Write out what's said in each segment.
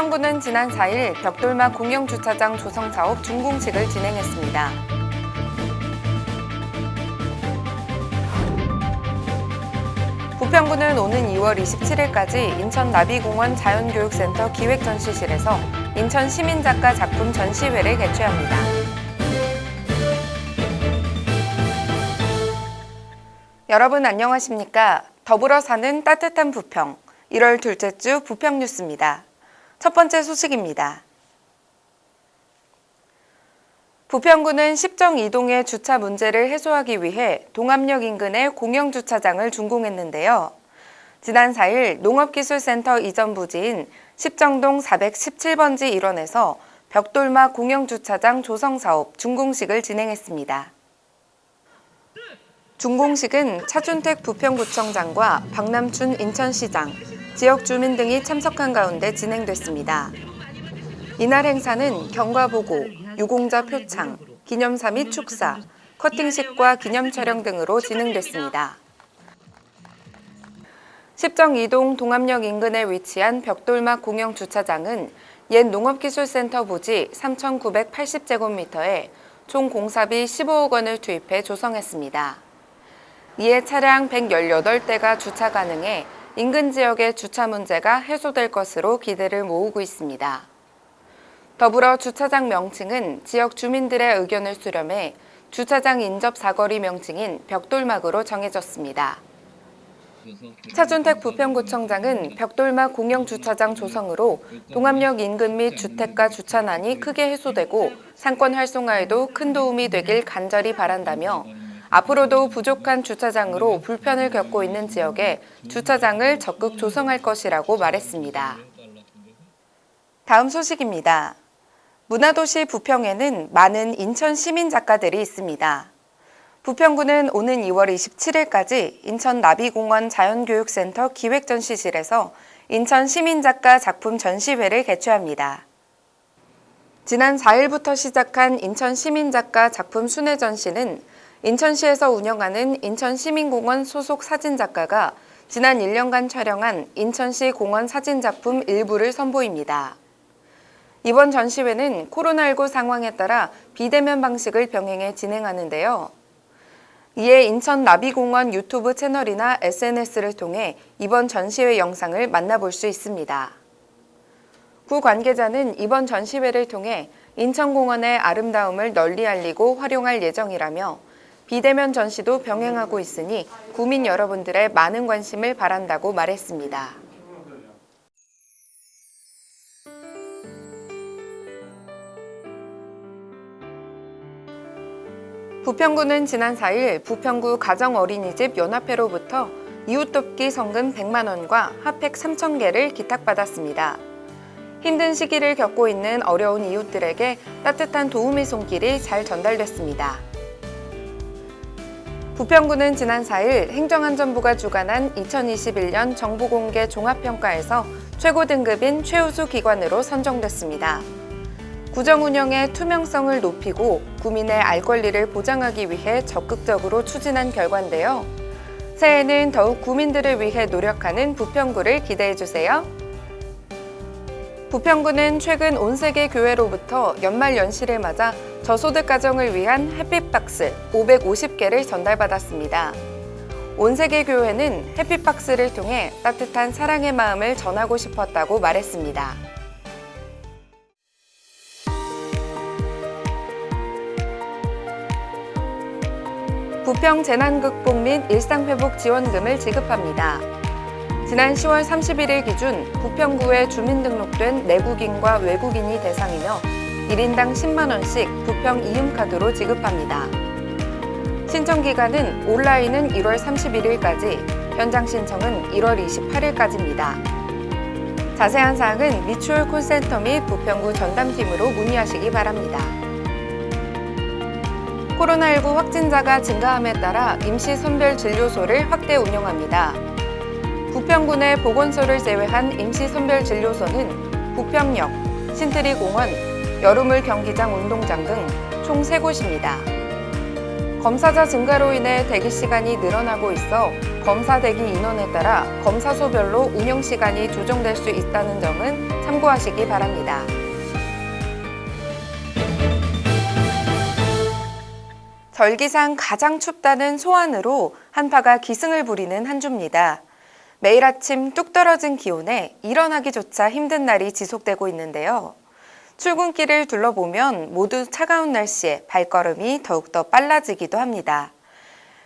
부평구는 지난 4일 벽돌막 공영주차장 조성 사업 준공식을 진행했습니다. 부평구는 오는 2월 27일까지 인천 나비공원 자연교육센터 기획전시실에서 인천 시민작가 작품 전시회를 개최합니다. 여러분 안녕하십니까? 더불어 사는 따뜻한 부평 1월 둘째 주 부평 뉴스입니다. 첫 번째 소식입니다. 부평구는 십정 이동의 주차 문제를 해소하기 위해 동암역 인근의 공영주차장을 준공했는데요. 지난 4일 농업기술센터 이전 부지인 십정동 417번지 일원에서 벽돌막 공영주차장 조성사업 준공식을 진행했습니다. 준공식은 차준택 부평구청장과 박남춘 인천시장, 지역 주민 등이 참석한 가운데 진행됐습니다. 이날 행사는 경과보고, 유공자 표창, 기념사 및 축사, 커팅식과 기념 촬영 등으로 진행됐습니다. 십정 이동 동암역 인근에 위치한 벽돌막 공영 주차장은 옛 농업기술센터 부지 3,980제곱미터에 총 공사비 15억 원을 투입해 조성했습니다. 이에 차량 118대가 주차 가능해 인근 지역의 주차 문제가 해소될 것으로 기대를 모으고 있습니다. 더불어 주차장 명칭은 지역 주민들의 의견을 수렴해 주차장 인접 사거리 명칭인 벽돌막으로 정해졌습니다. 차준택 부평구청장은 벽돌막 공영주차장 조성으로 동암역 인근 및 주택가 주차난이 크게 해소되고 상권 활성화에도 큰 도움이 되길 간절히 바란다며 앞으로도 부족한 주차장으로 불편을 겪고 있는 지역에 주차장을 적극 조성할 것이라고 말했습니다. 다음 소식입니다. 문화도시 부평에는 많은 인천 시민 작가들이 있습니다. 부평구는 오는 2월 27일까지 인천 나비공원 자연교육센터 기획전시실에서 인천 시민 작가 작품 전시회를 개최합니다. 지난 4일부터 시작한 인천 시민 작가 작품 순회 전시는 인천시에서 운영하는 인천시민공원 소속 사진작가가 지난 1년간 촬영한 인천시 공원 사진작품 일부를 선보입니다. 이번 전시회는 코로나19 상황에 따라 비대면 방식을 병행해 진행하는데요. 이에 인천 나비공원 유튜브 채널이나 SNS를 통해 이번 전시회 영상을 만나볼 수 있습니다. 구 관계자는 이번 전시회를 통해 인천공원의 아름다움을 널리 알리고 활용할 예정이라며 비대면 전시도 병행하고 있으니 구민 여러분들의 많은 관심을 바란다고 말했습니다. 부평구는 지난 4일 부평구 가정어린이집 연합회로부터 이웃돕기 성금 100만 원과 핫팩 3천 개를 기탁받았습니다. 힘든 시기를 겪고 있는 어려운 이웃들에게 따뜻한 도움의 손길이 잘 전달됐습니다. 부평구는 지난 4일 행정안전부가 주관한 2021년 정보공개 종합평가에서 최고 등급인 최우수 기관으로 선정됐습니다. 구정 운영의 투명성을 높이고 구민의 알 권리를 보장하기 위해 적극적으로 추진한 결과인데요. 새해에는 더욱 구민들을 위해 노력하는 부평구를 기대해주세요. 부평구는 최근 온 세계 교회로부터 연말 연시를 맞아 저소득 가정을 위한 햇빛박스 550개를 전달받았습니다. 온 세계 교회는 햇빛박스를 통해 따뜻한 사랑의 마음을 전하고 싶었다고 말했습니다. 부평 재난극복 및 일상회복 지원금을 지급합니다. 지난 10월 31일 기준 부평구에 주민등록된 내국인과 외국인이 대상이며 1인당 10만원씩 부평 이음카드로 지급합니다. 신청기간은 온라인은 1월 31일까지, 현장 신청은 1월 28일까지입니다. 자세한 사항은 미추홀 콜센터 및 부평구 전담팀으로 문의하시기 바랍니다. 코로나19 확진자가 증가함에 따라 임시 선별진료소를 확대 운영합니다. 부평군의 보건소를 제외한 임시 선별진료소는 부평역, 신트리공원, 여름물 경기장 운동장 등 총 3곳입니다. 검사자 증가로 인해 대기 시간이 늘어나고 있어 검사 대기 인원에 따라 검사소별로 운영 시간이 조정될 수 있다는 점은 참고하시기 바랍니다. 절기상 가장 춥다는 소환으로 한파가 기승을 부리는 한 주입니다. 매일 아침 뚝 떨어진 기온에 일어나기조차 힘든 날이 지속되고 있는데요. 출근길을 둘러보면 모두 차가운 날씨에 발걸음이 더욱더 빨라지기도 합니다.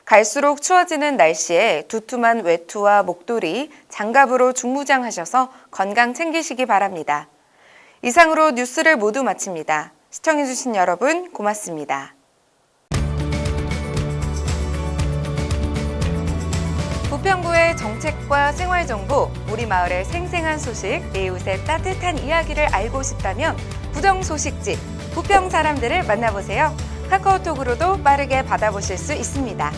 갈수록 추워지는 날씨에 두툼한 외투와 목도리, 장갑으로 중무장하셔서 건강 챙기시기 바랍니다. 이상으로 뉴스를 모두 마칩니다. 시청해주신 여러분 고맙습니다. 부평구의 정책과 생활정보, 우리 마을의 생생한 소식, 이웃의 따뜻한 이야기를 알고 싶다면 부정 소식지, 부평 사람들을 만나보세요. 카카오톡으로도 빠르게 받아보실 수 있습니다.